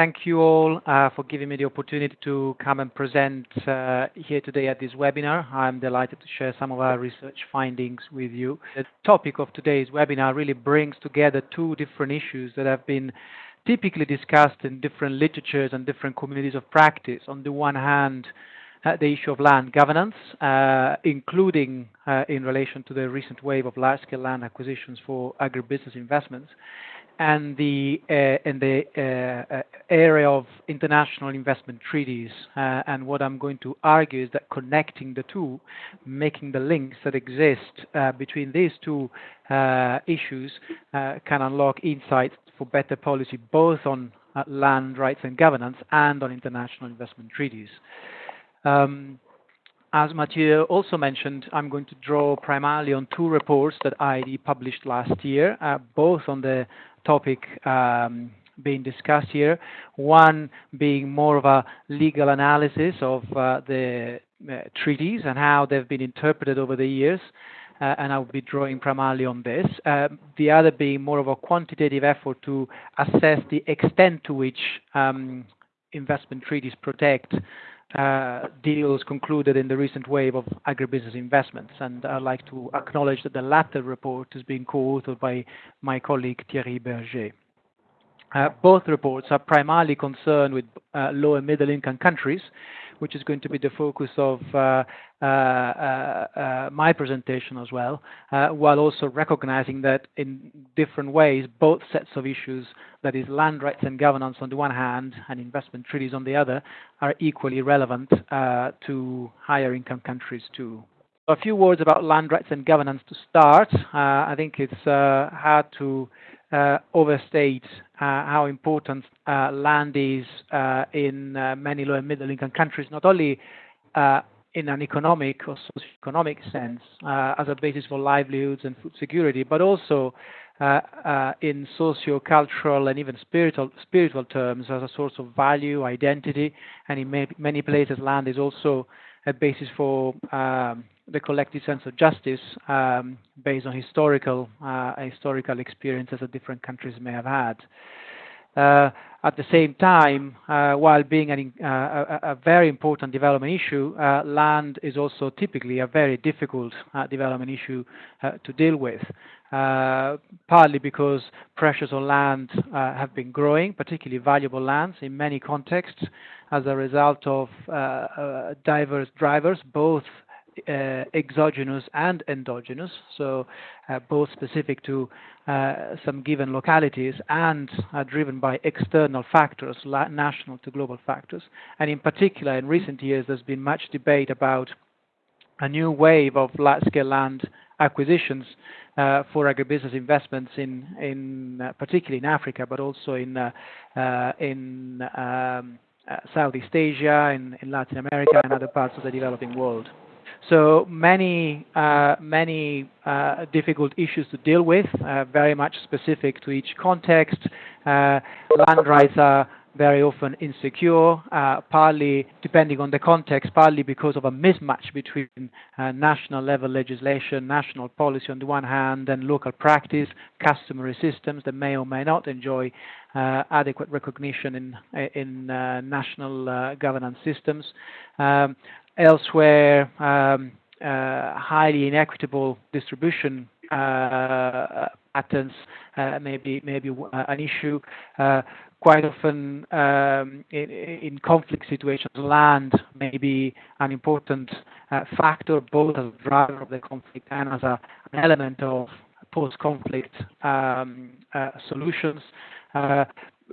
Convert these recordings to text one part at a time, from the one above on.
Thank you all uh, for giving me the opportunity to come and present uh, here today at this webinar. I'm delighted to share some of our research findings with you. The topic of today's webinar really brings together two different issues that have been typically discussed in different literatures and different communities of practice. On the one hand, the issue of land governance, uh, including uh, in relation to the recent wave of large-scale land acquisitions for agribusiness investments, and the uh, in the uh, uh, area of international investment treaties. Uh, and what I'm going to argue is that connecting the two, making the links that exist between these two issues, can unlock insights for better policy, both on land rights and governance and on international investment treaties. Um, as Mathieu also mentioned, I'm going to draw primarily on two reports that IIED published last year, uh, both on the topic um, being discussed here. One being more of a legal analysis of uh, the uh, treaties and how they've been interpreted over the years. Uh, and I will be drawing primarily on this. Um, the other being more of a quantitative effort to assess the extent to which um, investment treaties protect uh, Uh, deals concluded in the recent wave of agribusiness investments. And I'd like to acknowledge that the latter report is being co-authored by my colleague Thierry Berger. Uh, both reports are primarily concerned with uh, low and middle income countries, which is going to be the focus of uh, uh, uh, my presentation as well, while also recognizing that in different ways, both sets of issues, that is land rights and governance on the one hand and investment treaties on the other, are equally relevant to higher income countries too. A few words about land rights and governance to start. I think it's hard to uh, overstate uh, how important uh, land is in many low and middle income countries, not only in an economic or socio-economic sense as a basis for livelihoods and food security, but also in socio-cultural and even spiritual spiritual terms as a source of value, identity, and in many places land is also a basis for um, the collective sense of justice um, based on historical uh, historical experiences that different countries may have had. Uh, at the same time, uh, while being an, uh, a, a, very important development issue, uh, land is also typically a very difficult uh, development issue to deal with. partly because pressures on land have been growing, particularly valuable lands in many contexts, as a result of diverse drivers, both uh, exogenous and endogenous, so uh, both specific to uh, some given localities and driven by external factors, national to global factors. And in particular, in recent years, there's been much debate about a new wave of large-scale land acquisitions uh, for agribusiness investments in, in uh, particularly in Africa, but also in uh, in um, Southeast Asia, in, in Latin America, and other parts of the developing world. So many, uh, many uh, difficult issues to deal with, uh, very much specific to each context. Uh, land rights are very often insecure, uh, partly depending on the context, partly because of a mismatch between uh, national level legislation, national policy on the one hand, and local practice, customary systems that may or may not enjoy adequate recognition in, in national governance systems. Um, Elsewhere, um, uh, highly inequitable distribution uh, patterns uh, may be, may be an issue. quite often um, in, in, conflict situations, land may be an important factor, both as a driver of the conflict and as a, an element of post-conflict um, solutions.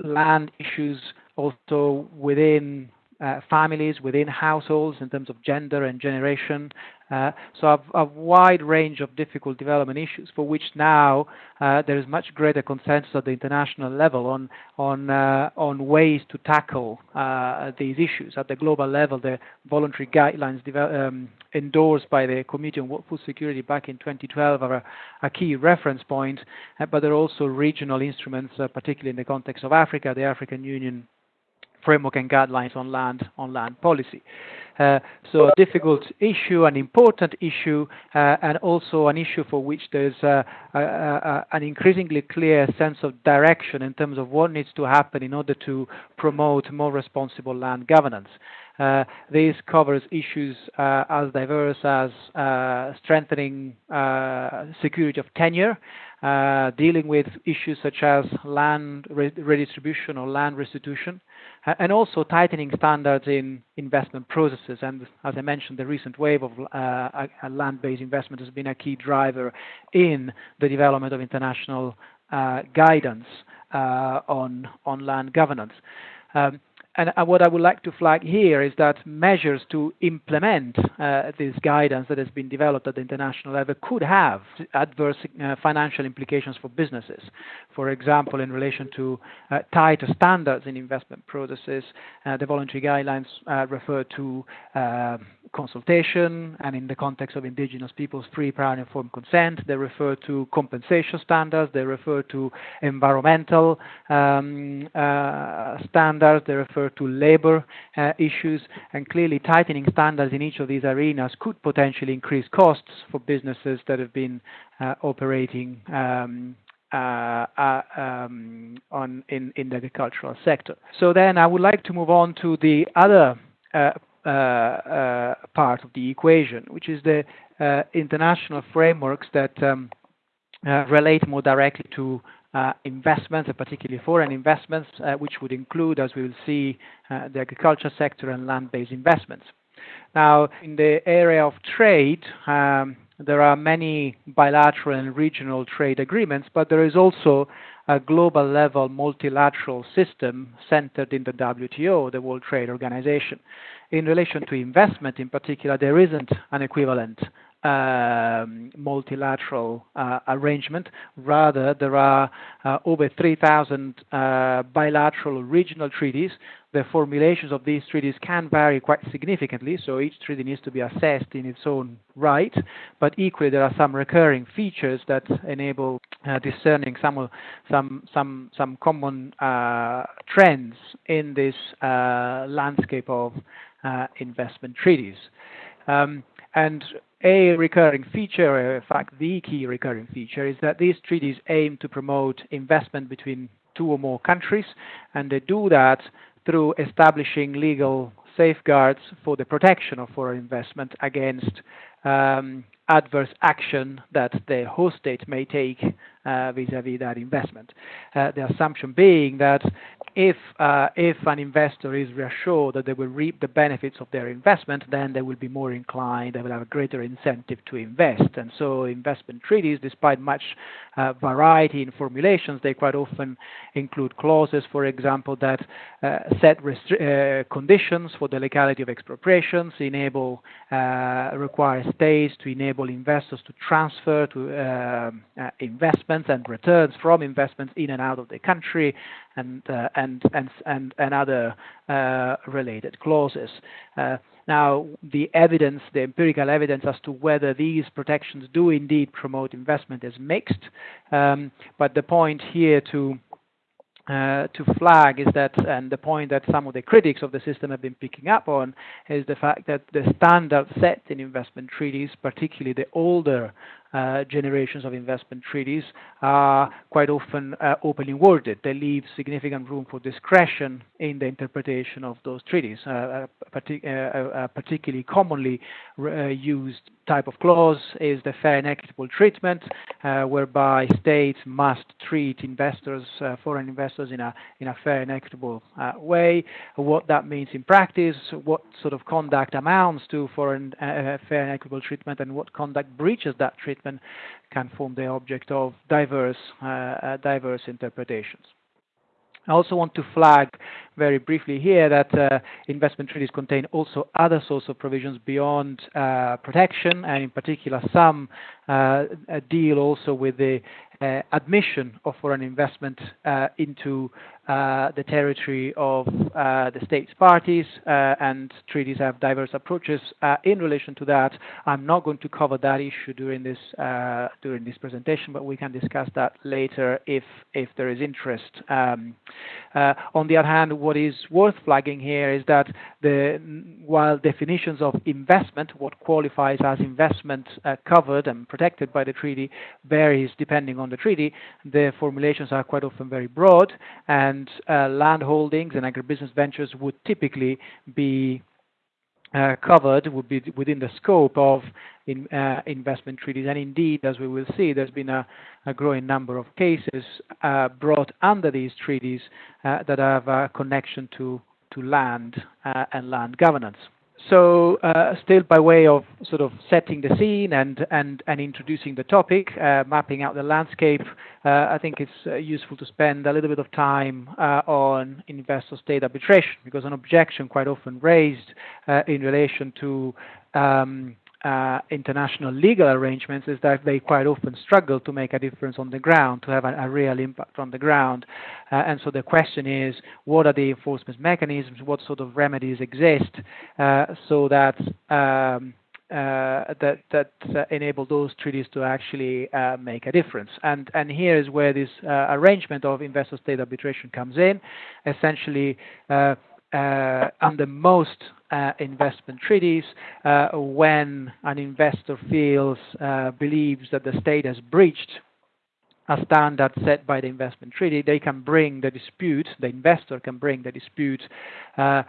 land issues also within uh, families, within households in terms of gender and generation. Uh, so a, a, wide range of difficult development issues for which now uh, there is much greater consensus at the international level on on uh, on ways to tackle uh, these issues at the global level. The voluntary guidelines um, endorsed by the Committee on Food Security back in 2012 are a, a key reference point, uh, but there are also regional instruments, particularly in the context of Africa, the African Union framework and guidelines on land on land policy. Uh, so a difficult issue, an important issue, uh, and also an issue for which there's uh, an increasingly clear sense of direction in terms of what needs to happen in order to promote more responsible land governance. Uh, this covers issues uh, as diverse as uh, strengthening security of tenure, dealing with issues such as land re redistribution or land restitution, and also tightening standards in investment processes. And as I mentioned, the recent wave of uh, land-based investment has been a key driver in the development of international guidance on on land governance. Um, and what I would like to flag here is that measures to implement uh, this guidance that has been developed at the international level could have adverse uh, financial implications for businesses. For example, in relation to uh, tighter standards in investment processes, uh, the voluntary guidelines uh, refer to uh, consultation, and in the context of indigenous peoples, free, prior, and informed consent. They refer to compensation standards. They refer to environmental um, standards. They refer to labor uh, issues, and clearly tightening standards in each of these arenas could potentially increase costs for businesses that have been uh, operating um, uh, um, in, the agricultural sector. So then I would like to move on to the other part of the equation, which is the international frameworks that um, relate more directly to uh, investments, particularly foreign investments, uh, which would include, as we will see, uh, the agriculture sector and land-based investments. Now, in the area of trade, um, there are many bilateral and regional trade agreements, but there is also a global level multilateral system centered in the WTO, the World Trade Organization. In relation to investment in particular, there isn't an equivalent um, multilateral uh, arrangement. Rather, there are uh, over 3,000 uh, bilateral regional treaties. The formulations of these treaties can vary quite significantly, so each treaty needs to be assessed in its own right. But equally, there are some recurring features that enable uh, discerning some some some some common uh, trends in this uh, landscape of investment treaties. Um, and a recurring feature, in fact, the key recurring feature, is that these treaties aim to promote investment between two or more countries, and they do that through establishing legal safeguards for the protection of foreign investment against um, adverse action that the host state may take vis-à-vis uh, that investment. Uh, the assumption being that if uh, if an investor is reassured that they will reap the benefits of their investment, then they will be more inclined, they will have a greater incentive to invest. And so investment treaties, despite much variety in formulations, they quite often include clauses, for example, that set conditions for the legality of expropriations, enable, require states to enable investors to transfer to um, uh, investments and returns from investments in and out of the country, and uh, and and and, and other uh, related clauses. Uh, now, the evidence, the empirical evidence as to whether these protections do indeed promote investment is mixed. Um, but the point here to uh, to flag is that, and the point that some of the critics of the system have been picking up on, is the fact that the standard set in investment treaties, particularly the older generations of investment treaties are quite often uh, openly worded. They leave significant room for discretion in the interpretation of those treaties. Uh, partic particularly commonly used type of clause is the fair and equitable treatment, uh, whereby states must treat investors, uh, foreign investors, in a in a fair and equitable uh, way. What that means in practice, what sort of conduct amounts to foreign fair and equitable treatment, and what conduct breaches that treatment can form the object of diverse, uh, uh, diverse interpretations. I also want to flag very briefly here that uh, investment treaties contain also other sorts of provisions beyond uh, protection, and in particular some uh, deal also with the admission of foreign investment uh, into uh, the territory of uh, the states parties, uh, and treaties have diverse approaches in relation to that. I'm not going to cover that issue during this during this presentation, but we can discuss that later if if there is interest. Um, on the other hand, what is worth flagging here is that the while definitions of investment, what qualifies as investment covered and protected by the treaty, varies depending on the treaty, the formulations are quite often very broad and and uh, land holdings and agribusiness ventures would typically be uh, covered, would be within the scope of in, uh, investment treaties. And indeed, as we will see, there's been a, a growing number of cases uh, brought under these treaties uh, that have a connection to, to land uh, and land governance. So uh, still by way of sort of setting the scene and, and, and introducing the topic, uh, mapping out the landscape, uh, I think it's uh, useful to spend a little bit of time uh, on investor-state arbitration because an objection quite often raised uh, in relation to um, uh, international legal arrangements is that they quite often struggle to make a difference on the ground, to have a, a real impact on the ground. Uh, and so the question is, what are the enforcement mechanisms? What sort of remedies exist uh, so that um, uh, that that uh, enable those treaties to actually uh, make a difference. And and here is where this arrangement of investor-state arbitration comes in. Essentially, uh, under most uh, investment treaties, uh, when an investor feels, believes that the state has breached a standard set by the investment treaty, they can bring the dispute, the investor can bring the dispute uh,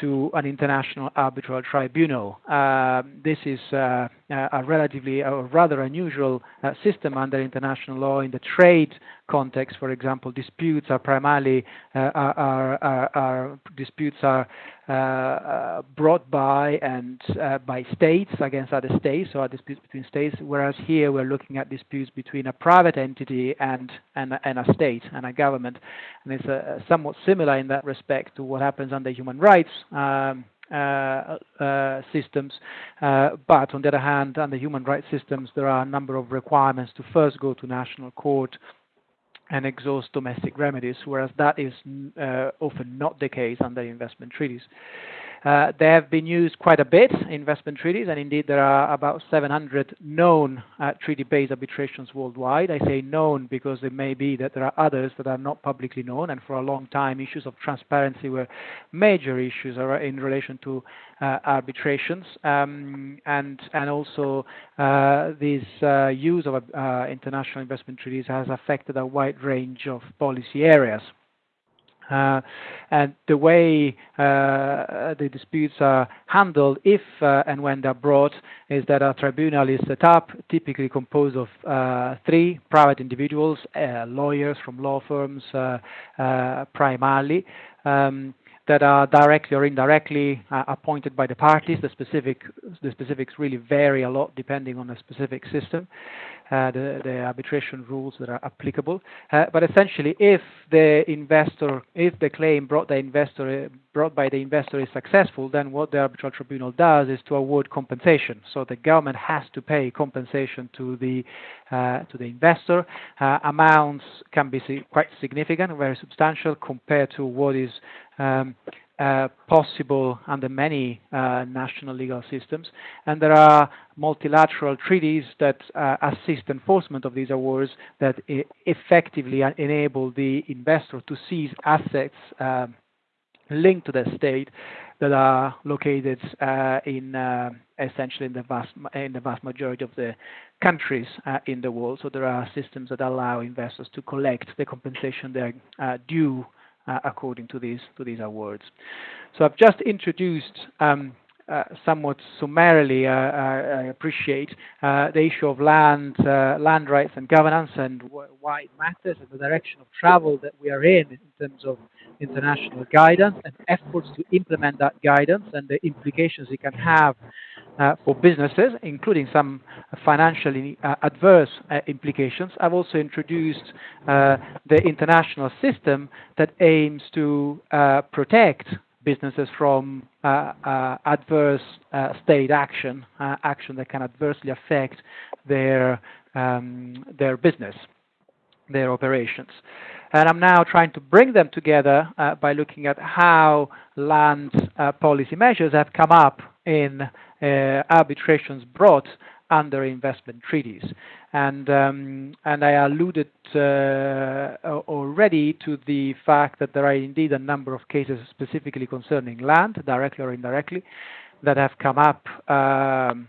to an international arbitral tribunal. Uh, this is uh, a relatively, a rather unusual uh, system under international law. In the trade context, for example, disputes are primarily uh, are, are, are, disputes are uh, uh, brought by and by states against other states, so disputes between states. Whereas here we're looking at disputes between a private entity and and, and a state and a government, and it's somewhat similar in that respect to what happens under human rights. Um, uh, uh, systems. Uh, but on the other hand, under human rights systems, there are a number of requirements to first go to national court and exhaust domestic remedies, whereas that is uh, often not the case under investment treaties. Uh, they have been used quite a bit, in investment treaties, and indeed there are about 700 known uh, treaty-based arbitrations worldwide. I say known because it may be that there are others that are not publicly known, and for a long time issues of transparency were major issues in relation to uh, arbitrations, um, and and also uh, this uh, use of uh, international investment treaties has affected a wide range of policy areas. Uh, and the way uh, the disputes are handled, if uh, and when they're brought, is that a tribunal is set up, typically composed of uh, three private individuals, uh, lawyers from law firms uh, primarily. Um, that are directly or indirectly uh, appointed by the parties. The specific the specifics really vary a lot depending on the specific system, uh, the, the arbitration rules that are applicable. Uh, but essentially, if the investor, if the claim brought the investor brought by the investor is successful, then what the arbitral tribunal does is to award compensation. So the government has to pay compensation to the uh, to the investor. Uh, amounts can be quite significant, very substantial compared to what is um, uh, possible under many uh, national legal systems. And there are multilateral treaties that uh, assist enforcement of these awards that effectively enable the investor to seize assets um, linked to the state that are located uh, in uh, essentially in the vast in the vast majority of the countries uh, in the world. So there are systems that allow investors to collect the compensation they're due uh, according to these to these awards. So I've just introduced um, uh, somewhat summarily, uh, uh appreciate uh, the issue of land, land rights and governance, and wh why it matters, and the direction of travel that we are in in terms of international guidance and efforts to implement that guidance and the implications it can have uh, for businesses, including some financially uh, adverse uh, implications. I've also introduced the international system that aims to protect businesses from uh, adverse state action, action that can adversely affect their um, their business. their operations. And I'm now trying to bring them together uh, by looking at how land uh, policy measures have come up in uh, arbitrations brought under investment treaties. And, um, and I alluded uh, already to the fact that there are indeed a number of cases specifically concerning land, directly or indirectly, that have come up. Um,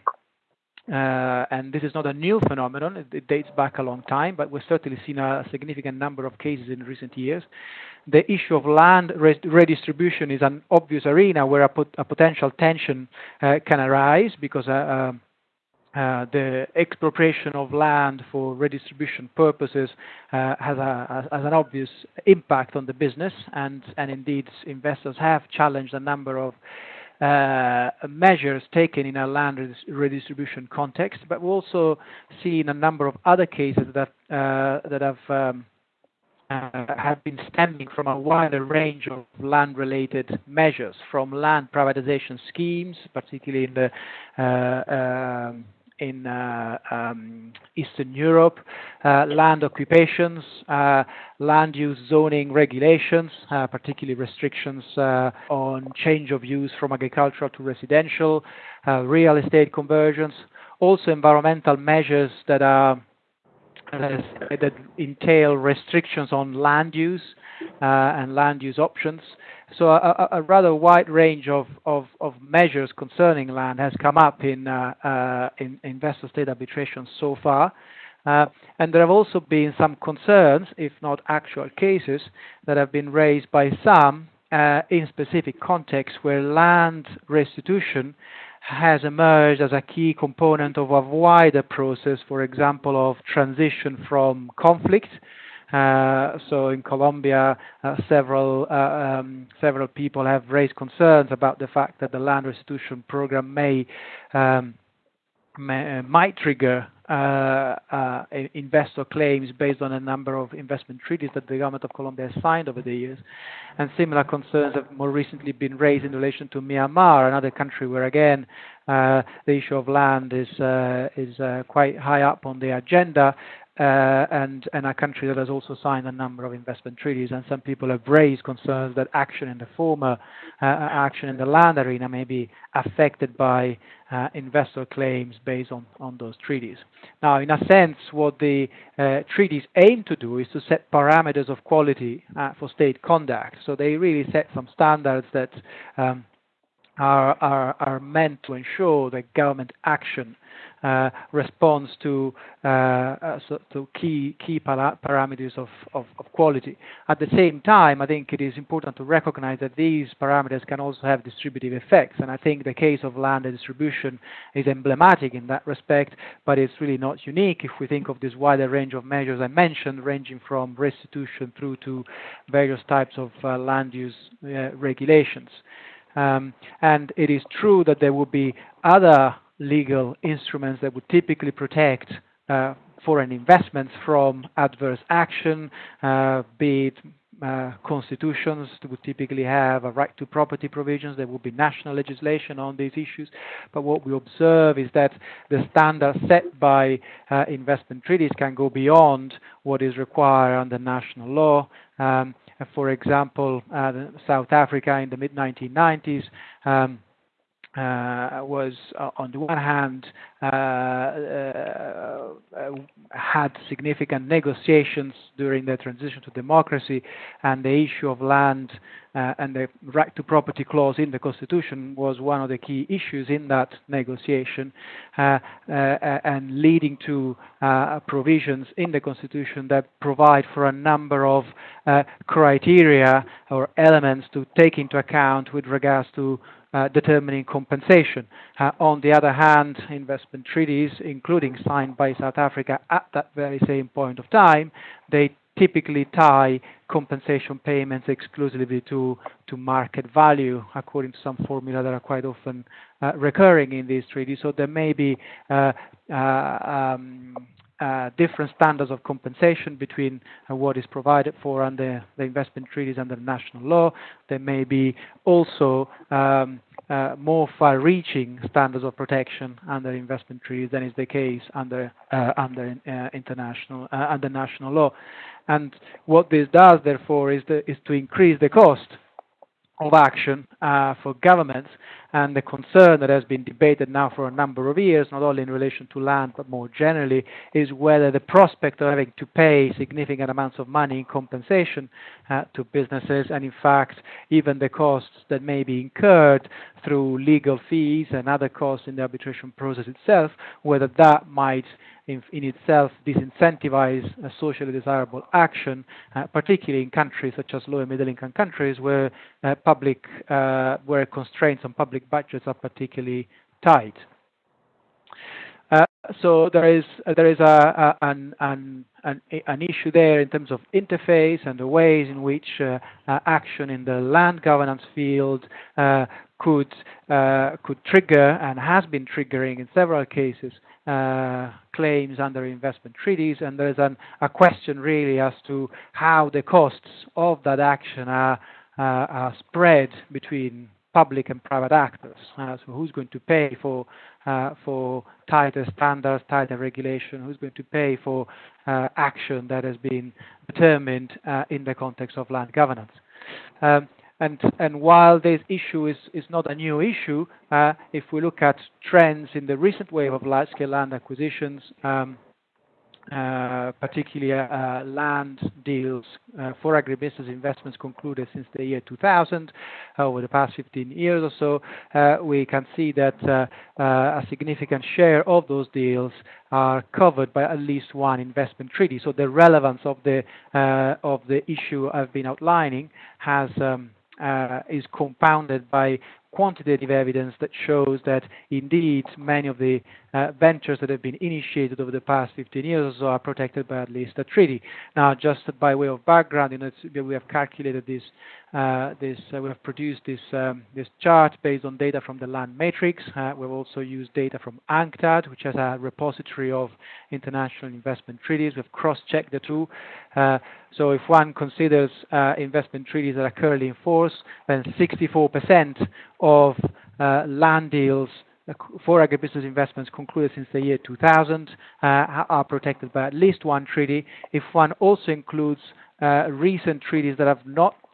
uh, and this is not a new phenomenon. It, dates back a long time, but we've certainly seen a significant number of cases in recent years. The issue of land redistribution is an obvious arena where a, pot a potential tension uh, can arise because uh, uh, the expropriation of land for redistribution purposes uh, has, a, has, an obvious impact on the business, and, and indeed investors have challenged a number of uh, measures taken in a land redistribution context, but we've also seen a number of other cases that uh, that have um, uh, have been stemming from a wider range of land-related measures, from land privatization schemes, particularly in the uh, um, in uh, um, Eastern Europe, uh, land occupations, uh, land use zoning regulations, particularly restrictions on change of use from agricultural to residential, real estate conversions, also environmental measures that are that entail restrictions on land use and land use options. So a, a, rather wide range of, of, of, measures concerning land has come up in, uh, uh, in investor-state arbitration so far. Uh, and there have also been some concerns, if not actual cases, that have been raised by some uh, in specific contexts where land restitution has emerged as a key component of a wider process, for example, of transition from conflict so in Colombia, uh, several uh, um, several people have raised concerns about the fact that the land restitution program may, um, might trigger uh, uh, investor claims based on a number of investment treaties that the government of Colombia has signed over the years. And similar concerns have more recently been raised in relation to Myanmar, another country where, again, uh, the issue of land is is quite high up on the agenda, uh, and, and a country that has also signed a number of investment treaties. And some people have raised concerns that action in the former, uh, uh, action in the land arena may be affected by uh, investor claims based on, on those treaties. Now, in a sense, what the uh, treaties aim to do is to set parameters of quality uh, for state conduct. So they really set some standards that um, are, are, are meant to ensure that government action uh, responds to, uh, uh, key key para parameters of, quality. At the same time, I think it is important to recognize that these parameters can also have distributive effects, and I think the case of land distribution is emblematic in that respect, but it's really not unique if we think of this wider range of measures I mentioned, ranging from restitution through to various types of land use regulations. Um, and it is true that there will be other legal instruments that would typically protect uh, foreign investments from adverse action, uh, be it uh, constitutions would typically have a right to property provisions. There would be national legislation on these issues. But what we observe is that the standards set by uh, investment treaties can go beyond what is required under national law. Um, for example, uh, South Africa in the mid 1990s. Um, was uh, on the one hand uh, uh, uh, had significant negotiations during the transition to democracy, and the issue of land and the right to property clause in the constitution was one of the key issues in that negotiation, and leading to provisions in the constitution that provide for a number of criteria or elements to take into account with regards to uh, determining compensation. Uh, on the other hand, investment treaties, including signed by South Africa at that very same point of time, they typically tie compensation payments exclusively to, to market value, according to some formula that are quite often uh, recurring in these treaties. So there may be uh, uh, um, uh, different standards of compensation between uh, what is provided for under the investment treaties under national law. There may be also um, uh, more far-reaching standards of protection under investment treaties than is the case under uh, under uh, international uh, under national law. And what this does, therefore, is, the, is to increase the cost of action uh, for governments and the concern that has been debated now for a number of years, not only in relation to land but more generally, is whether the prospect of having to pay significant amounts of money in compensation uh, to businesses and in fact even the costs that may be incurred through legal fees and other costs in the arbitration process itself, whether that might in, in itself disincentivize a socially desirable action, uh, particularly in countries such as low and middle income countries where uh, public uh, where constraints on public budgets are particularly tight. Uh, so there is uh, there is a, a, an, an, an an issue there in terms of interface and the ways in which uh, action in the land governance field could could trigger and has been triggering in several cases uh, claims under investment treaties, and there's an, a question really as to how the costs of that action are, uh, are spread between public and private actors. Uh, so who's going to pay for uh, for tighter standards, tighter regulation? Who's going to pay for uh, action that has been determined uh, in the context of land governance? Um, and, and while this issue is, is not a new issue, uh, if we look at trends in the recent wave of large-scale land acquisitions, um, uh, particularly uh, land deals uh, for agribusiness investments concluded since the year 2000, uh, over the past 15 years or so, uh, we can see that a significant share of those deals are covered by at least one investment treaty. So the relevance of the of the issue I've been outlining has um, uh, is compounded by quantitative evidence that shows that indeed many of the uh, ventures that have been initiated over the past 15 years or so are protected by at least a treaty. Now, just by way of background, you know, we have calculated this this, uh, we have produced this, um, this chart based on data from the land matrix. Uh, we've also used data from UNCTAD, which has a repository of international investment treaties. We've cross-checked the two. Uh, so if one considers uh, investment treaties that are currently in force, then 64% of uh, land deals for agribusiness investments concluded since the year 2000 are protected by at least one treaty. If one also includes uh, recent treaties that have not uh,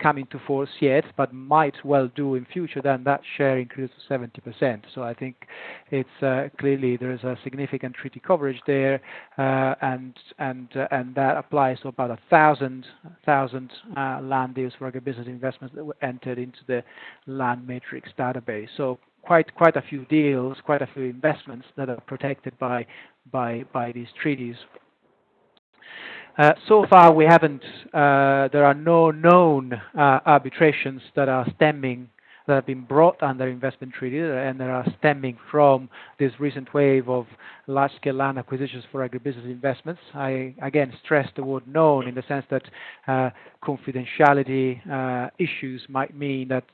come into force yet, but might well do in future, then that share increases to 70%. So I think it's uh, clearly there is a significant treaty coverage there, uh, and and uh, and that applies to about a thousand thousand uh, land deals for agribusiness investments that were entered into the land matrix database. So quite quite a few deals, quite a few investments that are protected by by by these treaties. Uh, so far, we haven't. Uh, there are no known uh, arbitrations that are stemming that have been brought under investment treaty and that are stemming from this recent wave of large-scale land acquisitions for agribusiness investments. I again stress the word known in the sense that uh, confidentiality uh, issues might mean that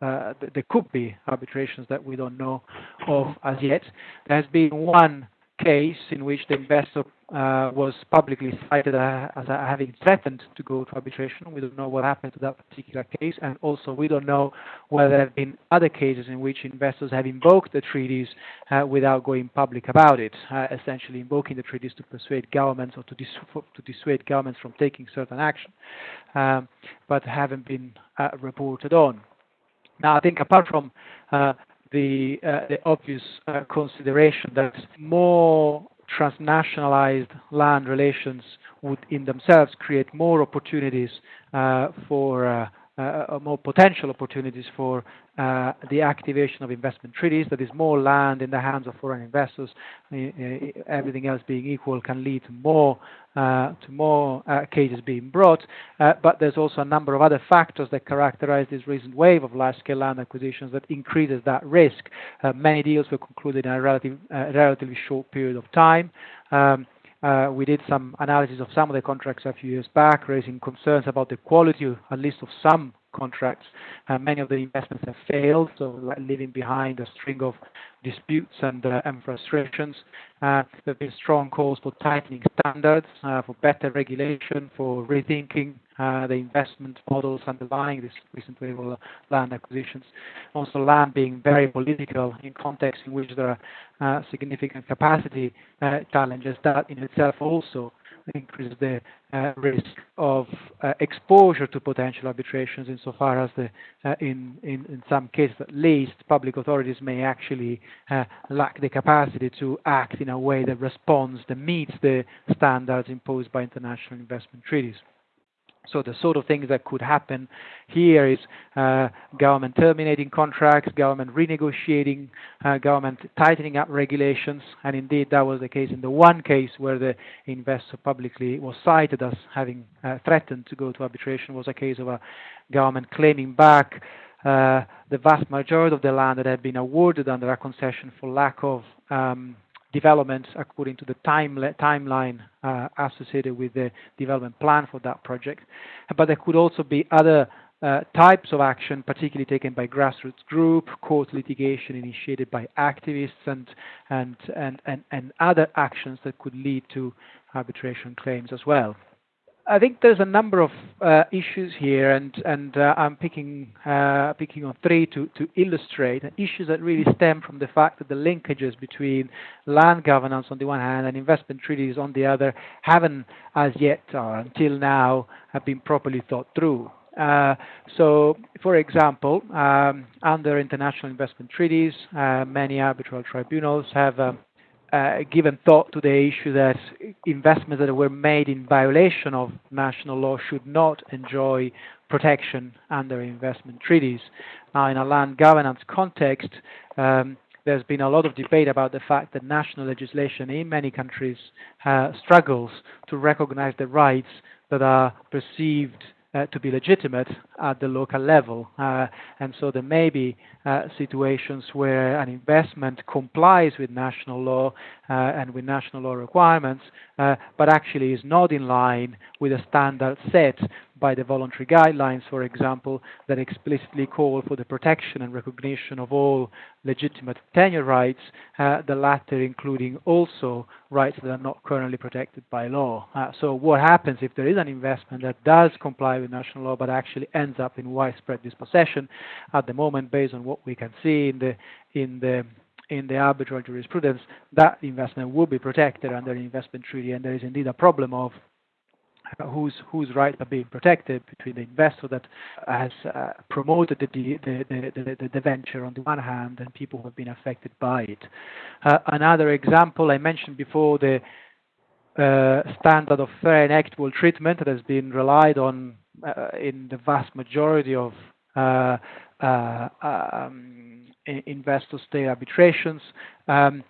uh, th there could be arbitrations that we don't know of as yet. There has been one case in which the investor uh, was publicly cited uh, as uh, having threatened to go to arbitration. We don't know what happened to that particular case, and also we don't know whether there have been other cases in which investors have invoked the treaties uh, without going public about it, essentially invoking the treaties to persuade governments or to, dis to dissuade governments from taking certain action, um, but haven't been reported on. Now, I think apart from uh, the obvious uh, consideration that more transnationalized land relations would in themselves create more opportunities uh, for uh, uh, uh, Uh, uh, more potential opportunities for uh, the activation of investment treaties. That is more land in the hands of foreign investors. Uh, everything else being equal can lead to more cases being brought. but there's also a number of other factors that characterize this recent wave of large-scale land acquisitions that increases that risk. many deals were concluded in a relative, relatively short period of time. Um, Uh, we did some analysis of some of the contracts a few years back, raising concerns about the quality, at least of some contracts. Many of the investments have failed, so leaving behind a string of disputes and, uh, and frustrations. Uh, there have been strong calls for tightening standards, uh, for better regulation, for rethinking the investment models underlying this recent wave of land acquisitions. Also, land being very political in context in which there are significant capacity challenges that in itself also increase the uh, risk of uh, exposure to potential arbitrations insofar as the, uh, in, in, in, some cases at least, public authorities may actually lack the capacity to act in a way that responds, that meets the standards imposed by international investment treaties. So the sort of things that could happen here is uh, government terminating contracts, government renegotiating, uh, government tightening up regulations, and indeed that was the case in the one case where the investor publicly was cited as having uh, threatened to go to arbitration. Was a case of a government claiming back uh, the vast majority of the land that had been awarded under a concession for lack of um, developments according to the time timeline uh, associated with the development plan for that project. But there could also be other uh, types of action, particularly taken by grassroots group, court litigation initiated by activists, and and and and, and other actions that could lead to arbitration claims as well. I think there's a number of uh, issues here, and and uh, I'm picking uh, picking on three to to illustrate issues that really stem from the fact that the linkages between land governance on the one hand and investment treaties on the other haven't as yet or until now have been properly thought through. Uh, so, for example, um, under international investment treaties, uh, many arbitral tribunals have um, uh, given thought to the issue that investments that were made in violation of national law should not enjoy protection under investment treaties. Now, in a land governance context, um, there's been a lot of debate about the fact that national legislation in many countries uh, struggles to recognize the rights that are perceived uh, to be legitimate at the local level. Uh, and so there may be uh, situations where an investment complies with national law uh, and with national law requirements, uh, but actually is not in line with a standard set by the voluntary guidelines, for example, that explicitly call for the protection and recognition of all legitimate tenure rights, uh, the latter including also rights that are not currently protected by law. Uh, so what happens if there is an investment that does comply with national law but actually ends up in widespread dispossession? At the moment, based on what we can see in the in the in the arbitral jurisprudence, that investment will be protected under the investment treaty, and there is indeed a problem of whose whose rights are being protected between the investor that has uh, promoted the the, the, the, the, venture on the one hand and people who have been affected by it. Uh, another example I mentioned before the uh, standard of fair and equitable treatment that has been relied on uh, in the vast majority of uh, uh, um, investor state arbitrations. Um,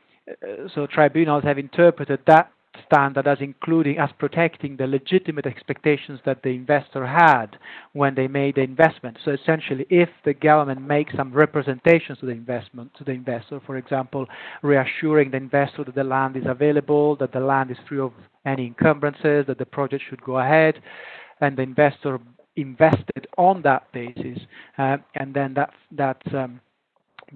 so tribunals have interpreted that standard as including as protecting the legitimate expectations that the investor had when they made the investment. So essentially, if the government makes some representations to the investment to the investor, for example, reassuring the investor that the land is available, that the land is free of any encumbrances, that the project should go ahead, and the investor invested on that basis, uh, and then that that um,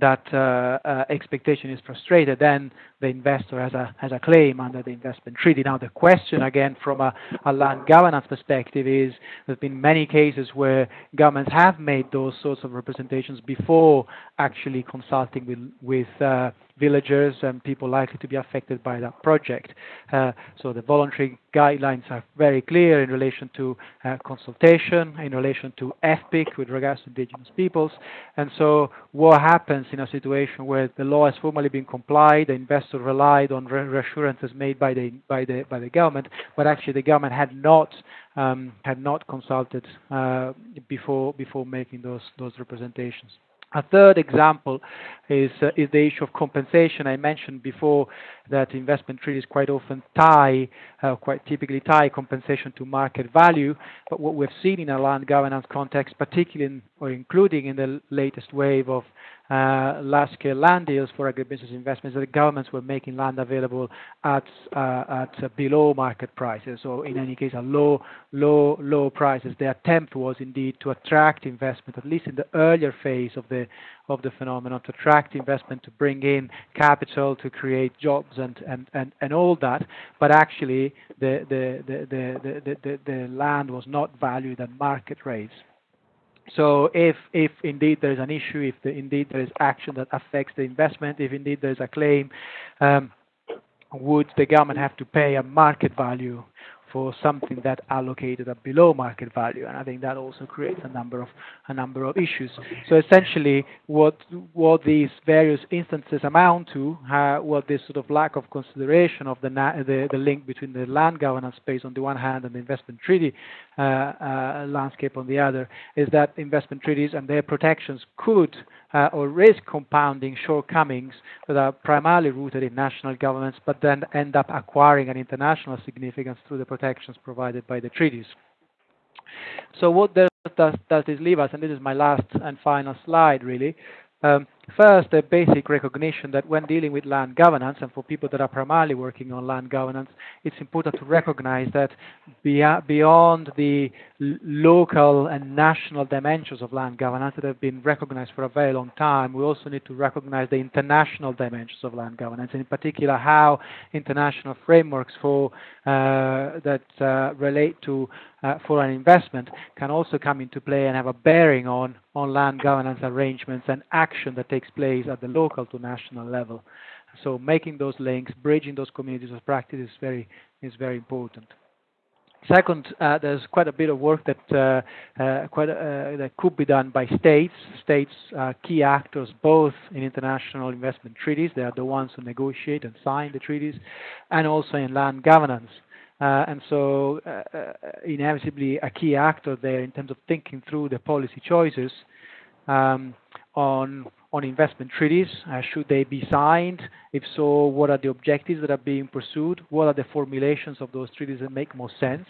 that uh, uh, expectation is frustrated, then the investor has a has a claim under the investment treaty. Now the question again from a, a land governance perspective is there's been many cases where governments have made those sorts of representations before actually consulting with with uh, villagers and people likely to be affected by that project. Uh, so the voluntary guidelines are very clear in relation to uh, consultation, in relation to FPIC with regards to indigenous peoples. And so what happens in a situation where the law has formally been complied, the investor relied on reassurances made by the by the by the government, but actually the government had not um, had not consulted uh, before before making those those representations. A third example is, uh, is the issue of compensation. I mentioned before that investment treaties quite often tie, uh, quite typically tie compensation to market value. But what we've seen in a land governance context, particularly in, or including in the latest wave of large-scale land deals for agribusiness investments, the governments were making land available at uh, at uh, below market prices, or in any case, at low, low, low prices. The attempt was indeed to attract investment, at least in the earlier phase of the of the phenomenon, to attract investment, to bring in capital, to create jobs, and and and, all that. But actually, the the the, the, the land was not valued at market rates. So if if indeed there is an issue, if the, indeed there is action that affects the investment, if indeed there is a claim, um, would the government have to pay a market value for something that allocated at below market value, and I think that also creates a number of a number of issues. So essentially, what what these various instances amount to, uh, what this sort of lack of consideration of the, the, the link between the land governance space on the one hand and the investment treaty uh, uh, landscape on the other, is that investment treaties and their protections could uh, or risk compounding shortcomings that are primarily rooted in national governments, but then end up acquiring an international significance through the protections provided by the treaties. So what does, does, does this leave us? And this is my last and final slide, really. Um, first, a basic recognition that when dealing with land governance, and for people that are primarily working on land governance, it's important to recognize that beyond the local and national dimensions of land governance that have been recognized for a very long time, we also need to recognize the international dimensions of land governance, and in particular how international frameworks for uh, that uh, relate to uh, foreign investment can also come into play and have a bearing on on land governance arrangements and action that takes place at the local to national level. So making those links, bridging those communities of practice is very is very important. Second, uh, there's quite a bit of work that uh, uh, quite uh, that could be done by states. States are key actors both in international investment treaties. They are the ones who negotiate and sign the treaties, and also in land governance. Uh, and so, uh, inevitably, a key actor there in terms of thinking through the policy choices um, on on investment treaties? Uh, should they be signed? If so, what are the objectives that are being pursued? What are the formulations of those treaties that make most sense?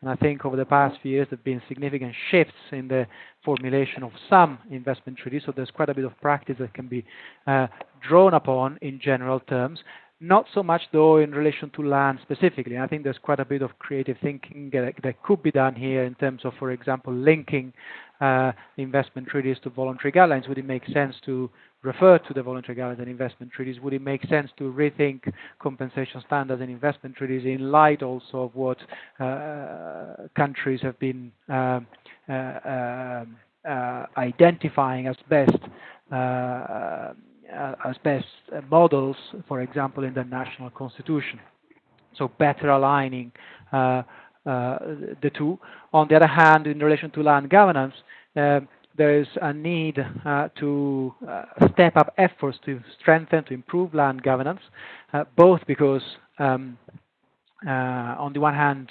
And I think over the past few years, there have been significant shifts in the formulation of some investment treaties. So there's quite a bit of practice that can be uh, drawn upon in general terms. Not so much, though, in relation to land specifically. I think there's quite a bit of creative thinking that, that could be done here in terms of, for example, linking uh, investment treaties to voluntary guidelines? Would it make sense to refer to the voluntary guidelines and investment treaties? Would it make sense to rethink compensation standards and investment treaties in light also of what uh, countries have been um, uh, um, uh, identifying as best uh, as best models, for example, in the national constitution? So better aligning uh, uh, the two. On the other hand, in relation to land governance, uh, there is a need uh, to uh, step up efforts to strengthen, to improve land governance, uh, both because, um, on the one hand,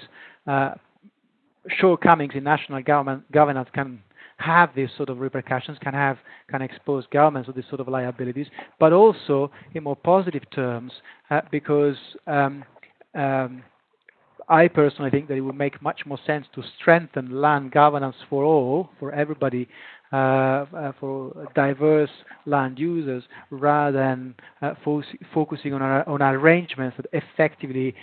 shortcomings in national government governance can have these sort of repercussions, can have can expose governments to these sort of liabilities, but also in more positive terms, uh, because um, um, I personally think that it would make much more sense to strengthen land governance for all, for everybody, for diverse land users rather than uh, fo focusing on, arrangements that effectively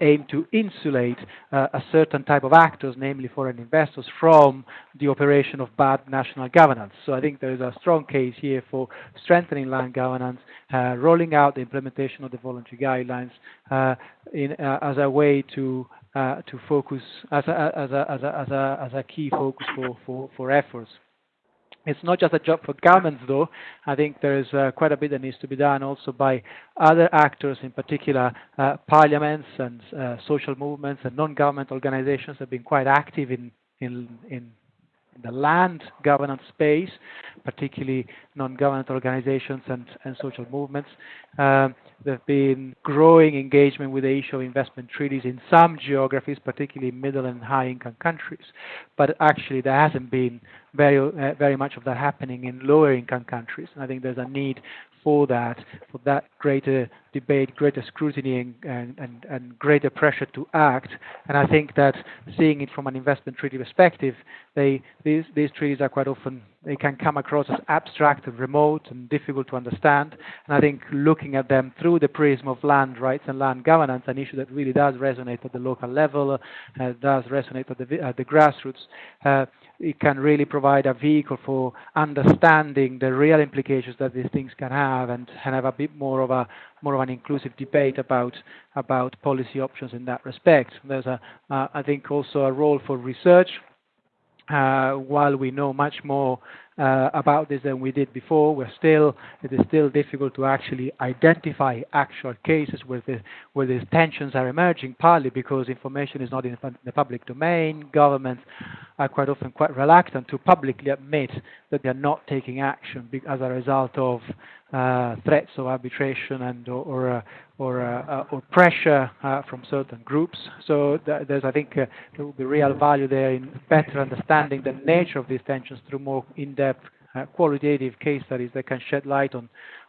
aim to insulate a certain type of actors, namely foreign investors, from the operation of bad national governance. So I think there is a strong case here for strengthening land governance, uh, rolling out the implementation of the voluntary guidelines uh, in, uh, as a way to to focus as a, as a, as a, as a, as a key focus for, for, for efforts. It's not just a job for governments, though. I think there is uh, quite a bit that needs to be done also by other actors, in particular uh, parliaments and uh, social movements and non-government organizations have been quite active in in in the land governance space, particularly non-government organizations and, and social movements. Um, there have been growing engagement with the issue of investment treaties in some geographies, particularly middle and high-income countries. But actually, there hasn't been very, uh, very much of that happening in lower income countries. And I think there's a need for that, for that greater debate, greater scrutiny, and, and, and greater pressure to act. And I think that seeing it from an investment treaty perspective, they these these treaties are quite often they can come across as abstract and remote and difficult to understand. And I think looking at them through the prism of land rights and land governance, an issue that really does resonate at the local level, uh, does resonate at the, at the grassroots, uh, it can really provide a vehicle for understanding the real implications that these things can have and, have a bit more of a more of an inclusive debate about about policy options in that respect. There's a, uh, I think also a role for research uh, while we know much more about this than we did before, we're still it is still difficult to actually identify actual cases where the where these tensions are emerging, partly because information is not in the public domain. Governments are quite often quite reluctant to publicly admit that they're not taking action as a result of uh, threats of arbitration and or or, uh, or, uh, or pressure uh, from certain groups. So th there's, I think, uh, there will be real value there in better understanding the nature of these tensions through more in-depth uh, qualitative case studies that can shed light on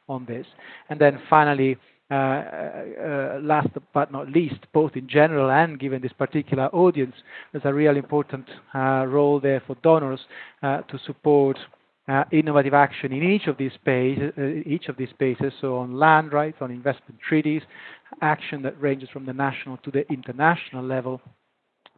on this. And then finally. last but not least, both in general and given this particular audience, there's a real important role there for donors to support uh, innovative action in each of these spaces, uh, each of these spaces. So on land rights, on investment treaties, action that ranges from the national to the international level.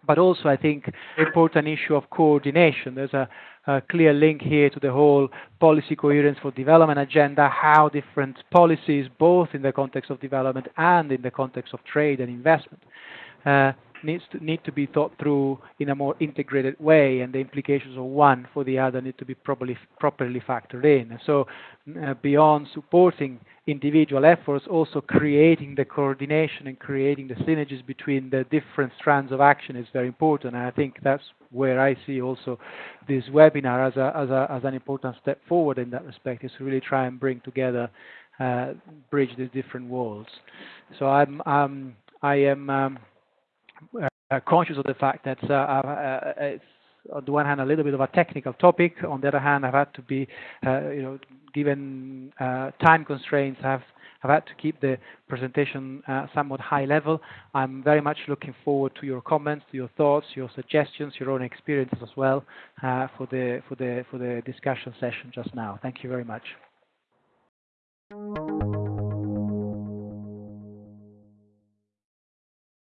But also, I think, important issue of coordination. There's a, a clear link here to the whole policy coherence for development agenda, how different policies, both in the context of development and in the context of trade and investment, uh, needs to need to be thought through in a more integrated way, and the implications of one for the other need to be properly properly factored in. So, uh, beyond supporting individual efforts, also creating the coordination and creating the synergies between the different strands of action is very important. And I think that's where I see also this webinar as a as a as an important step forward in that respect, is to really try and bring together. Uh, bridge these different walls. So I'm, um, I am um, conscious of the fact that uh, uh, it's on the one hand a little bit of a technical topic. On the other hand, I've had to be, you know, given time constraints, I've I've had to keep the presentation uh, somewhat high level. I'm very much looking forward to your comments, to your thoughts, your suggestions, your own experiences as well uh, for the for the for the discussion session just now. Thank you very much.